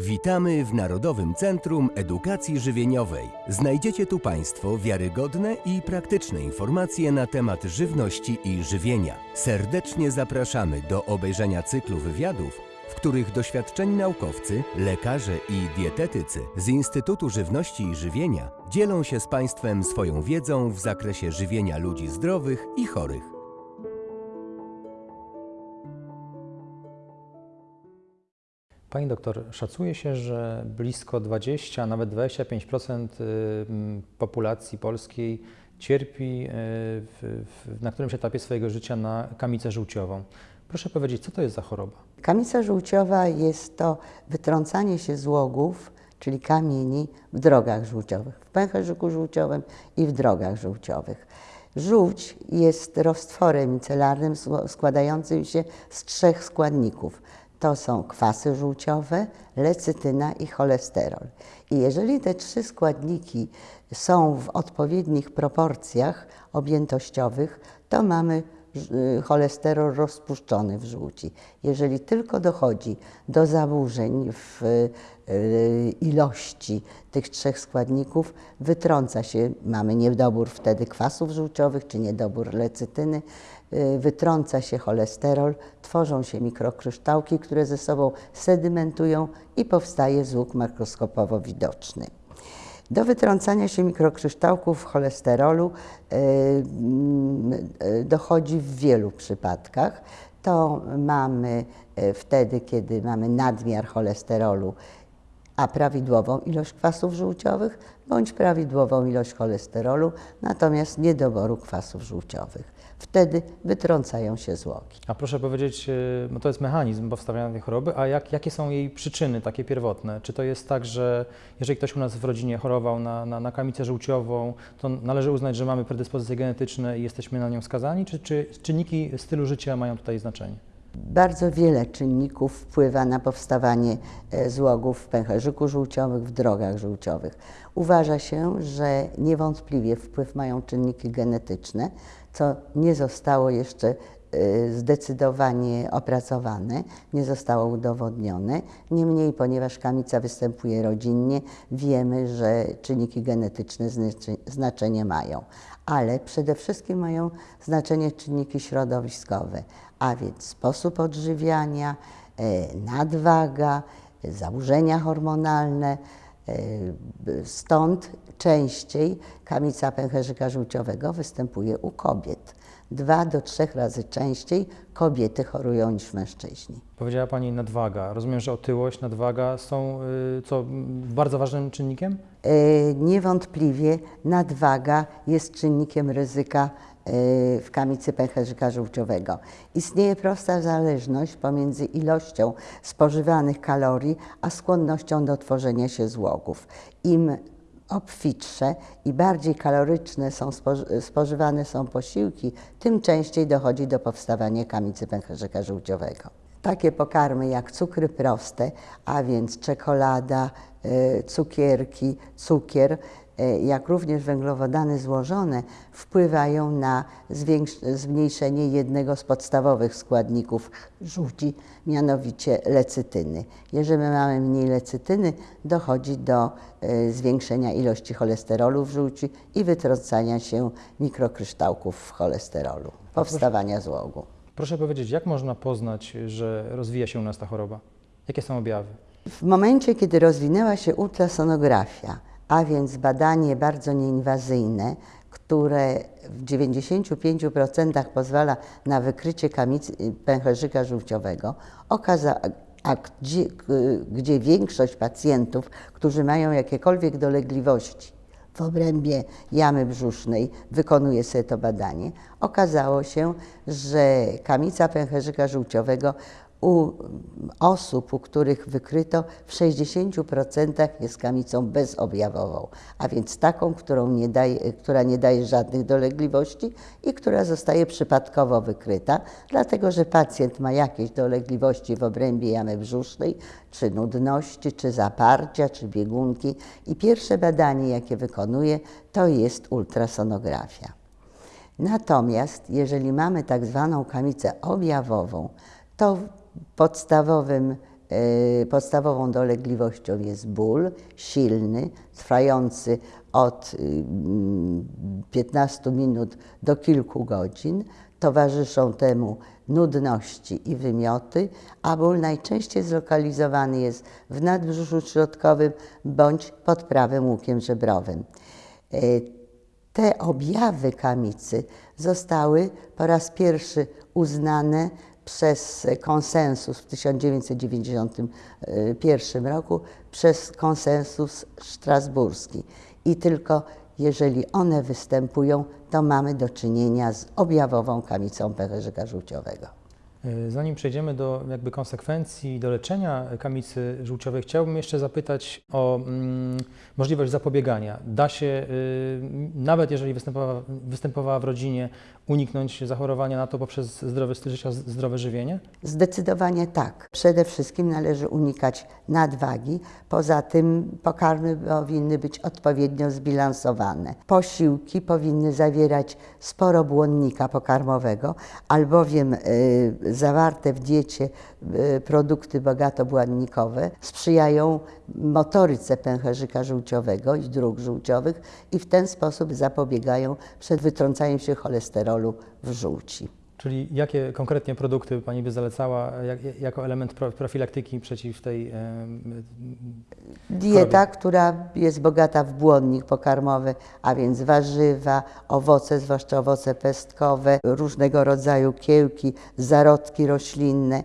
Witamy w Narodowym Centrum Edukacji Żywieniowej. Znajdziecie tu Państwo wiarygodne i praktyczne informacje na temat żywności i żywienia. Serdecznie zapraszamy do obejrzenia cyklu wywiadów, w których doświadczeni naukowcy, lekarze i dietetycy z Instytutu Żywności i Żywienia dzielą się z Państwem swoją wiedzą w zakresie żywienia ludzi zdrowych i chorych. Pani doktor, szacuje się, że blisko 20, a nawet 25% y, populacji polskiej cierpi y, w, w, na którymś etapie swojego życia na kamicę żółciową. Proszę powiedzieć, co to jest za choroba? Kamica żółciowa jest to wytrącanie się złogów, czyli kamieni w drogach żółciowych, w pęcherzyku żółciowym i w drogach żółciowych. Żółć jest roztworem micelarnym składającym się z trzech składników. To są kwasy żółciowe, lecytyna i cholesterol. I jeżeli te trzy składniki są w odpowiednich proporcjach objętościowych, to mamy y, cholesterol rozpuszczony w żółci. Jeżeli tylko dochodzi do zaburzeń w y, ilości tych trzech składników, wytrąca się, mamy niedobór wtedy kwasów żółciowych czy niedobór lecytyny, y, wytrąca się cholesterol, tworzą się mikrokryształki, które ze sobą sedymentują i powstaje złóg makroskopowo widoczny. Do wytrącania się mikrokryształków cholesterolu y, y, dochodzi w wielu przypadkach. To mamy y, wtedy, kiedy mamy nadmiar cholesterolu, a prawidłową ilość kwasów żółciowych, bądź prawidłową ilość cholesterolu, natomiast niedoboru kwasów żółciowych. Wtedy wytrącają się złogi. A proszę powiedzieć, y, bo to jest mechanizm powstawania tej choroby, a jak, jakie są jej przyczyny takie pierwotne? Czy to jest tak, że jeżeli ktoś u nas w rodzinie chorował na, na, na kamicę żółciową, to należy uznać, że mamy predyspozycje genetyczne i jesteśmy na nią skazani, czy, czy czynniki stylu życia mają tutaj znaczenie? Bardzo wiele czynników wpływa na powstawanie e, złogów w pęcherzyku żółciowym, w drogach żółciowych. Uważa się, że niewątpliwie wpływ mają czynniki genetyczne, co nie zostało jeszcze e, zdecydowanie opracowane, nie zostało udowodnione. Niemniej, ponieważ kamica występuje rodzinnie, wiemy, że czynniki genetyczne znaczy- znaczenie mają. Ale przede wszystkim mają znaczenie czynniki środowiskowe, a więc sposób odżywiania, e, nadwaga, zaburzenia hormonalne. e, Stąd częściej kamica pęcherzyka żółciowego występuje u kobiet. Dwa do trzech razy częściej kobiety chorują niż mężczyźni. Powiedziała Pani nadwaga. Rozumiem, że otyłość, nadwaga są y, co, bardzo ważnym czynnikiem? E, Niewątpliwie nadwaga jest czynnikiem ryzyka w kamicy pęcherzyka żółciowego. Istnieje prosta zależność pomiędzy ilością spożywanych kalorii, a skłonnością do tworzenia się złogów. Im obfitsze i bardziej kaloryczne są spoży- spożywane są posiłki, tym częściej dochodzi do powstawania kamicy pęcherzyka żółciowego. Takie pokarmy jak cukry proste, a więc czekolada, e, cukierki, cukier, jak również węglowodany złożone wpływają na zmniejszenie jednego z podstawowych składników żółci, mianowicie lecytyny. Jeżeli mamy mniej lecytyny, dochodzi do e, zwiększenia ilości cholesterolu w żółci i wytrącania się mikrokryształków cholesterolu, powstawania złogu. Proszę powiedzieć, jak można poznać, że rozwija się u nas ta choroba? Jakie są objawy? W momencie, kiedy rozwinęła się ultrasonografia, a więc badanie bardzo nieinwazyjne, które w 95% pozwala na wykrycie kamicy pęcherzyka żółciowego, okaza, a gdzie, gdzie większość pacjentów, którzy mają jakiekolwiek dolegliwości w obrębie jamy brzusznej wykonuje sobie to badanie, okazało się, że kamica pęcherzyka żółciowego u osób, u których wykryto w 60% jest kamicą bezobjawową, a więc taką, nie daje, która nie daje żadnych dolegliwości i która zostaje przypadkowo wykryta, dlatego że pacjent ma jakieś dolegliwości w obrębie jamy brzusznej, czy nudności, czy zaparcia, czy biegunki i pierwsze badanie, jakie wykonuje, to jest ultrasonografia. Natomiast jeżeli mamy tak zwaną kamicę objawową, to podstawowym e, podstawową dolegliwością jest ból silny, trwający od y, mm, 15 minut do kilku godzin. Towarzyszą temu nudności i wymioty, a ból najczęściej zlokalizowany jest w nadbrzuszu środkowym bądź pod prawym łukiem żebrowym. E, te objawy kamicy zostały po raz pierwszy uznane przez konsensus w 1991 roku, przez konsensus strasburski. I tylko jeżeli one występują, to mamy do czynienia z objawową kamicą pęcherzyka żółciowego. Y, Zanim przejdziemy do jakby konsekwencji do leczenia kamicy żółciowej, chciałbym jeszcze zapytać o mm, możliwość zapobiegania. Da się, y, nawet jeżeli występowała, występowała w rodzinie, uniknąć zachorowania na to poprzez zdrowy styl życia, zdrowe żywienie? Zdecydowanie tak. Przede wszystkim należy unikać nadwagi. Poza tym pokarmy powinny być odpowiednio zbilansowane. Posiłki powinny zawierać sporo błonnika pokarmowego, albowiem y, zawarte w diecie y, produkty bogatobłonnikowe sprzyjają motoryce pęcherzyka żółciowego i dróg żółciowych i w ten sposób zapobiegają przed wytrącaniem się cholesterolu w żółci. Czyli jakie konkretnie produkty Pani by zalecała jak, jako element pro, profilaktyki przeciw tej em, Dieta, która jest bogata w błonnik pokarmowy, a więc warzywa, owoce, zwłaszcza owoce pestkowe, różnego rodzaju kiełki, zarodki roślinne,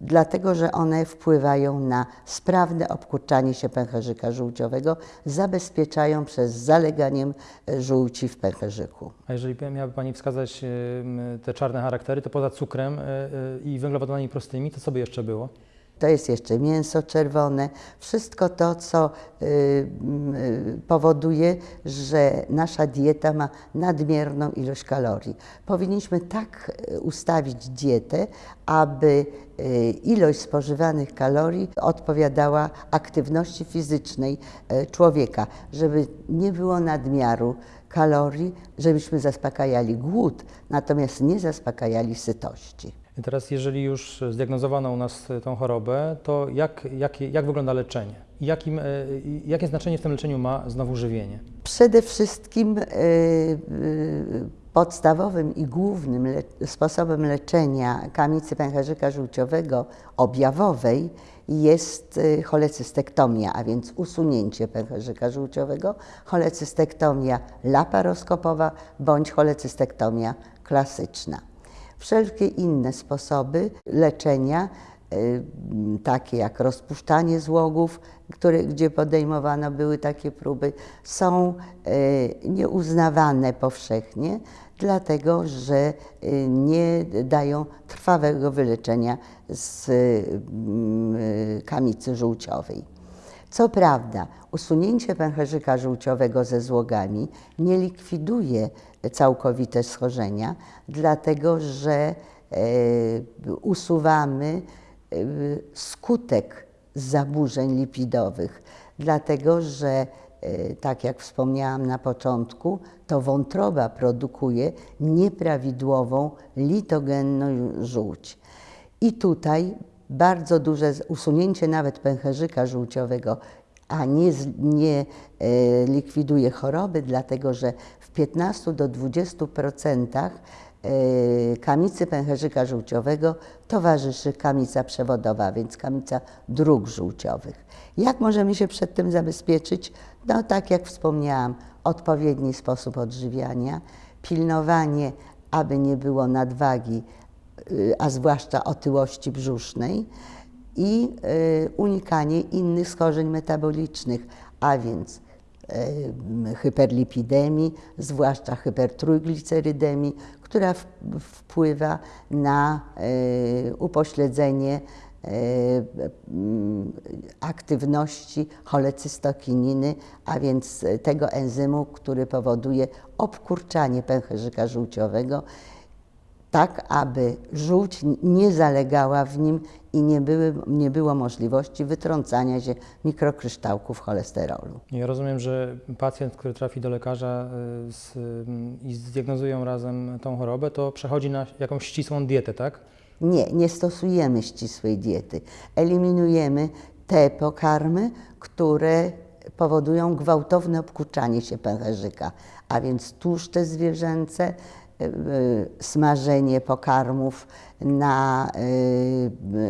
dlatego że one wpływają na sprawne obkurczanie się pęcherzyka żółciowego, zabezpieczają przed zaleganiem e, żółci w pęcherzyku. A jeżeli miałaby Pani wskazać te czarne charaktery, to poza cukrem e, e, i węglowodanami prostymi, to co by jeszcze było? To jest jeszcze mięso czerwone, wszystko to, co y, y, powoduje, że nasza dieta ma nadmierną ilość kalorii. Powinniśmy tak y, ustawić dietę, aby ilość spożywanych kalorii odpowiadała aktywności fizycznej człowieka, żeby nie było nadmiaru kalorii, żebyśmy zaspokajali głód, natomiast nie zaspokajali sytości. Teraz, jeżeli już zdiagnozowano u nas tą chorobę, to jak, jak, jak wygląda leczenie? Jakim, i jakie znaczenie w tym leczeniu ma znowu żywienie? Przede wszystkim y, y, podstawowym i głównym le sposobem leczenia kamicy pęcherzyka żółciowego objawowej jest y, cholecystektomia, a więc usunięcie pęcherzyka żółciowego, cholecystektomia laparoskopowa bądź cholecystektomia klasyczna. Wszelkie inne sposoby leczenia, y, takie jak rozpuszczanie złogów, które, gdzie podejmowane były takie próby, są y, nieuznawane powszechnie, dlatego że y, nie dają trwałego wyleczenia z mm, kamicy żółciowej. Co prawda, usunięcie pęcherzyka żółciowego ze złogami nie likwiduje całkowite schorzenia, dlatego że e, usuwamy e, skutek zaburzeń lipidowych, dlatego że e, tak jak wspomniałam na początku, to wątroba produkuje nieprawidłową litogenną żółć. I tutaj bardzo duże usunięcie nawet pęcherzyka żółciowego, a nie, nie e, likwiduje choroby, dlatego że w 15 do 20% e, kamicy pęcherzyka żółciowego towarzyszy kamica przewodowa, więc kamica dróg żółciowych. Jak możemy się przed tym zabezpieczyć? No tak jak wspomniałam, odpowiedni sposób odżywiania, pilnowanie, aby nie było nadwagi, a zwłaszcza otyłości brzusznej i y, unikanie innych schorzeń metabolicznych, a więc y, hyperlipidemii, zwłaszcza hypertrójglicerydemii, która wpływa na y, upośledzenie y, aktywności cholecystokininy, a więc tego enzymu, który powoduje obkurczanie pęcherzyka żółciowego tak aby żółć nie zalegała w nim i nie, były, nie było możliwości wytrącania się mikrokryształków cholesterolu. Ja rozumiem, że pacjent, który trafi do lekarza y, z, i zdiagnozują razem tą chorobę, to przechodzi na jakąś ścisłą dietę, tak? Nie, nie stosujemy ścisłej diety. Eliminujemy te pokarmy, które powodują gwałtowne obkuczanie się pęcherzyka, a więc tłuszcze zwierzęce, smażenie pokarmów na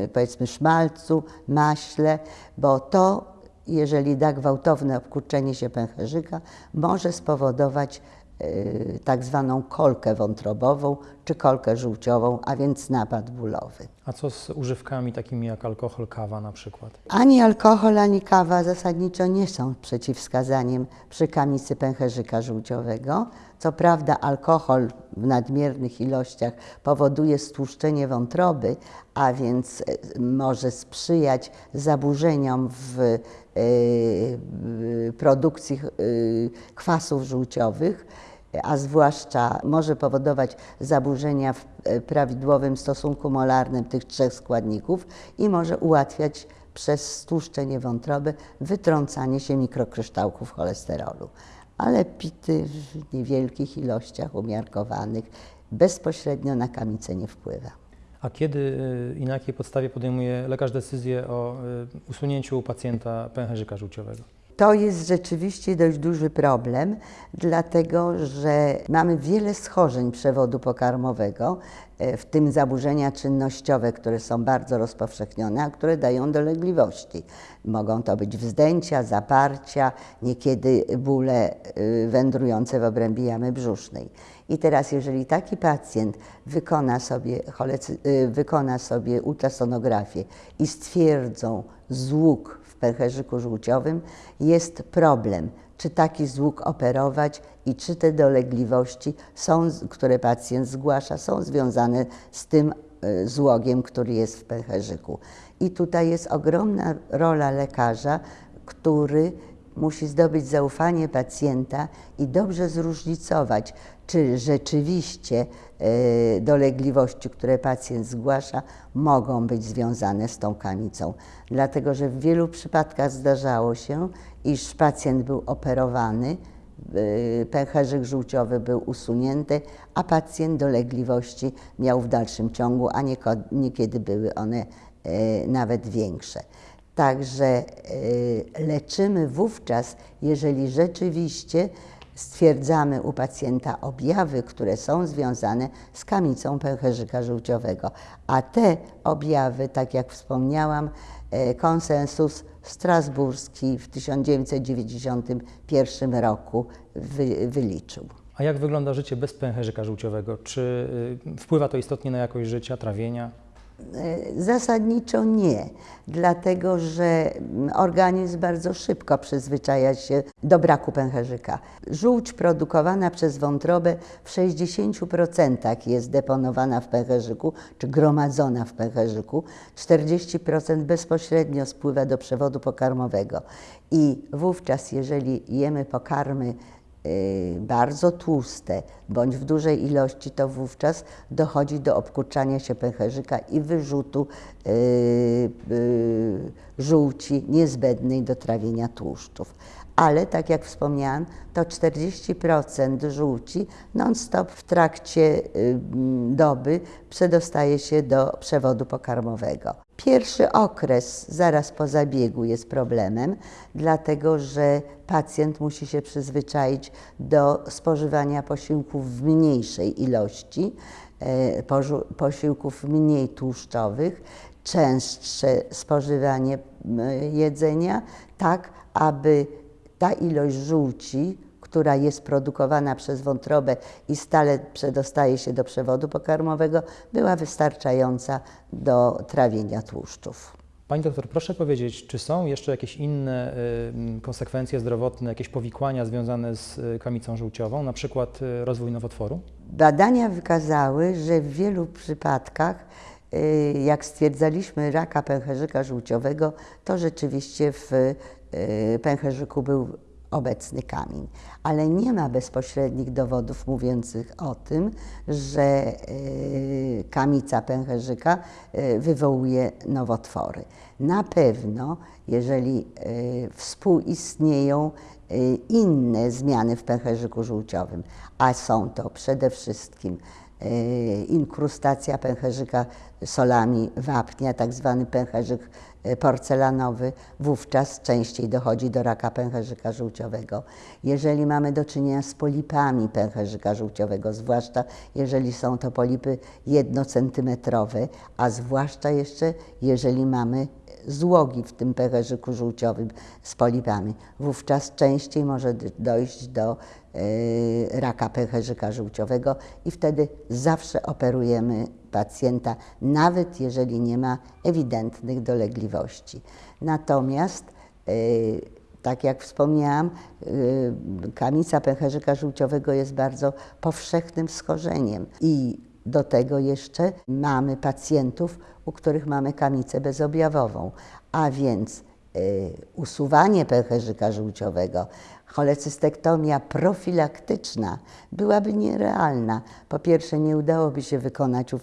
y, powiedzmy szmalcu, maśle, bo to, jeżeli da gwałtowne obkurczenie się pęcherzyka, może spowodować y, tak zwaną kolkę wątrobową czy kolkę żółciową, a więc napad bólowy. A co z używkami takimi jak alkohol, kawa na przykład? Ani alkohol, ani kawa zasadniczo nie są przeciwwskazaniem przy kamicy pęcherzyka żółciowego. Co prawda alkohol w nadmiernych ilościach powoduje stłuszczenie wątroby, a więc e, może sprzyjać zaburzeniom w e, produkcji e, kwasów żółciowych, a zwłaszcza może powodować zaburzenia w e, prawidłowym stosunku molarnym tych trzech składników i może ułatwiać przez stłuszczenie wątroby wytrącanie się mikrokryształków cholesterolu. Ale pity w niewielkich ilościach umiarkowanych bezpośrednio na kamicę nie wpływa. A kiedy y, i na jakiej podstawie podejmuje lekarz decyzję o y, usunięciu u pacjenta pęcherzyka żółciowego? To jest rzeczywiście dość duży problem, dlatego że mamy wiele schorzeń przewodu pokarmowego, e, w tym zaburzenia czynnościowe, które są bardzo rozpowszechnione, a które dają dolegliwości. Mogą to być wzdęcia, zaparcia, niekiedy bóle y, wędrujące w obrębie jamy brzusznej. I teraz, jeżeli taki pacjent wykona sobie, y, wykona sobie ultrasonografię i stwierdzą złóg w pęcherzyku żółciowym, jest problem, czy taki złóg operować i czy te dolegliwości, są, które pacjent zgłasza, są związane z tym y, złogiem, który jest w pęcherzyku. I tutaj jest ogromna rola lekarza, który musi zdobyć zaufanie pacjenta i dobrze zróżnicować, czy rzeczywiście e, dolegliwości, które pacjent zgłasza, mogą być związane z tą kamicą. Dlatego, że w wielu przypadkach zdarzało się, iż pacjent był operowany, e, pęcherzyk żółciowy był usunięty, a pacjent dolegliwości miał w dalszym ciągu, a niekiedy były one e, nawet większe. Także leczymy wówczas, jeżeli rzeczywiście stwierdzamy u pacjenta objawy, które są związane z kamicą pęcherzyka żółciowego. A te objawy, tak jak wspomniałam, e, konsensus strasburski w 1991 roku wy, wyliczył. A jak wygląda życie bez pęcherzyka żółciowego? Czy y, wpływa to istotnie na jakość życia, trawienia? E, zasadniczo nie, dlatego że organizm bardzo szybko przyzwyczaja się do braku pęcherzyka. Żółć produkowana przez wątrobę w 60% jest deponowana w pęcherzyku, czy gromadzona w pęcherzyku, 40% bezpośrednio spływa do przewodu pokarmowego. I wówczas, jeżeli jemy pokarmy Y, bardzo tłuste bądź w dużej ilości, to wówczas dochodzi do obkurczania się pęcherzyka i wyrzutu y, y, żółci niezbędnej do trawienia tłuszczów. Ale tak jak wspomniałam, to 40% żółci non-stop w trakcie doby przedostaje się do przewodu pokarmowego. Pierwszy okres zaraz po zabiegu jest problemem, dlatego że pacjent musi się przyzwyczaić do spożywania posiłków w mniejszej ilości, e, posiłków mniej tłuszczowych, częstsze spożywanie jedzenia, tak aby ta ilość żółci, która jest produkowana przez wątrobę i stale przedostaje się do przewodu pokarmowego, była wystarczająca do trawienia tłuszczów. Pani doktor, proszę powiedzieć, czy są jeszcze jakieś inne y, konsekwencje zdrowotne, jakieś powikłania związane z y, kamicą żółciową, na przykład y, rozwój nowotworu? Badania wykazały, że w wielu przypadkach, jak stwierdzaliśmy raka pęcherzyka żółciowego, to rzeczywiście w pęcherzyku był obecny kamień. Ale nie ma bezpośrednich dowodów mówiących o tym, że y, kamica pęcherzyka y, wywołuje nowotwory. Na pewno, jeżeli y, współistnieją inne zmiany w pęcherzyku żółciowym, a są to przede wszystkim e, inkrustacja pęcherzyka solami wapnia, tak zwany pęcherzyk e, porcelanowy, wówczas częściej dochodzi do raka pęcherzyka żółciowego. Jeżeli mamy do czynienia z polipami pęcherzyka żółciowego, zwłaszcza jeżeli są to polipy jednocentymetrowe, a zwłaszcza jeszcze jeżeli mamy złogi w tym pęcherzyku żółciowym z polipami, wówczas częściej może dojść do e, raka pęcherzyka żółciowego i wtedy zawsze operujemy pacjenta, nawet jeżeli nie ma ewidentnych dolegliwości. Natomiast e, tak jak wspomniałam, y, kamica pęcherzyka żółciowego jest bardzo powszechnym schorzeniem i do tego jeszcze mamy pacjentów, u których mamy kamicę bezobjawową, a więc y, usuwanie pęcherzyka żółciowego, cholecystektomia profilaktyczna byłaby nierealna. Po pierwsze, nie udałoby się wykonać y,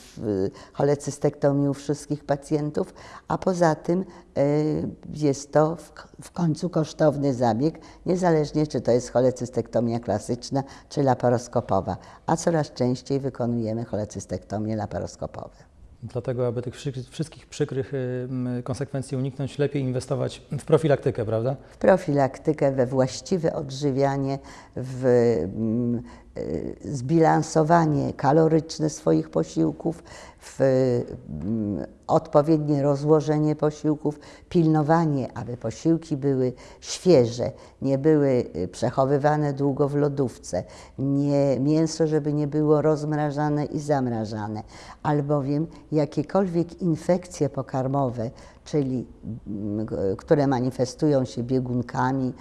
cholecystektomii u wszystkich pacjentów, a poza tym y, jest to w końcu kosztowny zabieg, niezależnie czy to jest cholecystektomia klasyczna czy laparoskopowa, a coraz częściej wykonujemy cholecystektomie laparoskopowe. Dlatego, aby tych wszy- wszystkich przykrych y, konsekwencji uniknąć, lepiej inwestować w profilaktykę, prawda? w profilaktykę, we właściwe odżywianie, w zbilansowanie kaloryczne swoich posiłków, w mm, odpowiednie rozłożenie posiłków, pilnowanie, aby posiłki były świeże, nie były y, przechowywane długo w lodówce, nie, mięso, żeby nie było rozmrażane i zamrażane, albowiem jakiekolwiek infekcje pokarmowe, czyli mm, które manifestują się biegunkami,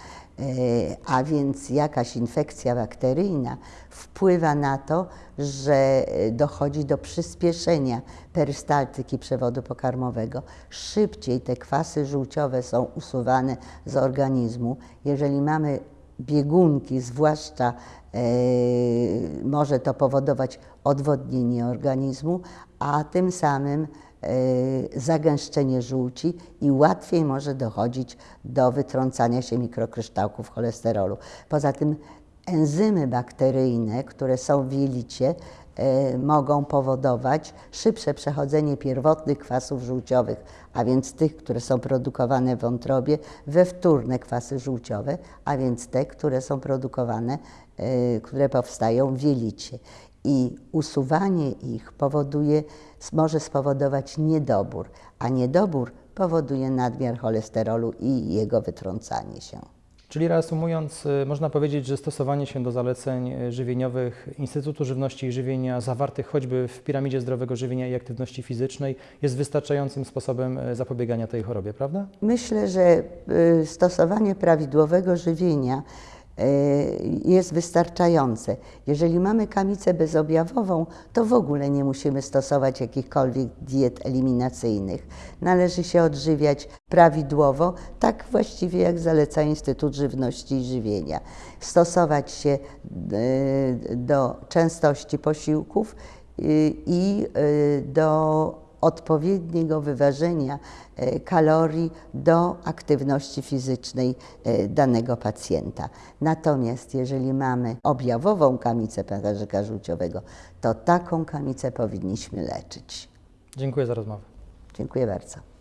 a więc jakaś infekcja bakteryjna wpływa na to, że e, dochodzi do przyspieszenia perystaltyki przewodu pokarmowego. Szybciej te kwasy żółciowe są usuwane z organizmu. Jeżeli mamy biegunki, zwłaszcza e, może to powodować odwodnienie organizmu, a tym samym e, zagęszczenie żółci i łatwiej może dochodzić do wytrącania się mikrokryształków cholesterolu. Poza tym enzymy bakteryjne, które są w jelicie, e, mogą powodować szybsze przechodzenie pierwotnych kwasów żółciowych, a więc tych, które są produkowane w wątrobie, we wtórne kwasy żółciowe, a więc te, które są produkowane, e, które powstają w jelicie. I usuwanie ich powoduje, może spowodować niedobór, a niedobór powoduje nadmiar cholesterolu i jego wytrącanie się. Czyli reasumując, y, można powiedzieć, że stosowanie się do zaleceń y, żywieniowych Instytutu Żywności i Żywienia zawartych choćby w piramidzie zdrowego żywienia i aktywności fizycznej jest wystarczającym sposobem y, zapobiegania tej chorobie, prawda? Myślę, że stosowanie prawidłowego żywienia jest wystarczające. Jeżeli mamy kamicę bezobjawową, to w ogóle nie musimy stosować jakichkolwiek diet eliminacyjnych. Należy się odżywiać prawidłowo, tak właściwie jak zaleca Instytut Żywności i Żywienia. Stosować się y, do częstości posiłków y, i do odpowiedniego wyważenia e, kalorii do aktywności fizycznej e, danego pacjenta. Natomiast jeżeli mamy objawową kamicę pęcherzyka żółciowego, to taką kamicę powinniśmy leczyć. Dziękuję za rozmowę. Dziękuję bardzo.